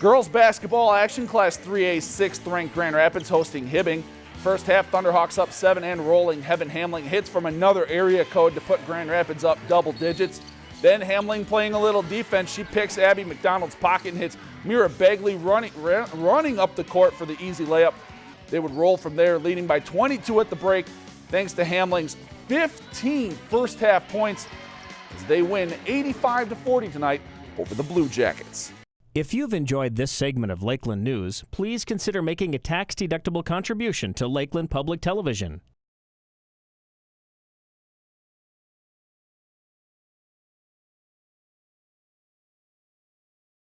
Girls basketball action, Class 3A 6th ranked Grand Rapids hosting Hibbing. First half, Thunderhawks up 7 and rolling. Heaven Hamling hits from another area code to put Grand Rapids up double digits. Then Hamling playing a little defense. She picks Abby McDonald's pocket and hits Mira Begley running, running up the court for the easy layup. They would roll from there, leading by 22 at the break, thanks to Hamling's 15 first half points as they win 85 to 40 tonight over the Blue Jackets. If you've enjoyed this segment of Lakeland News, please consider making a tax-deductible contribution to Lakeland Public Television.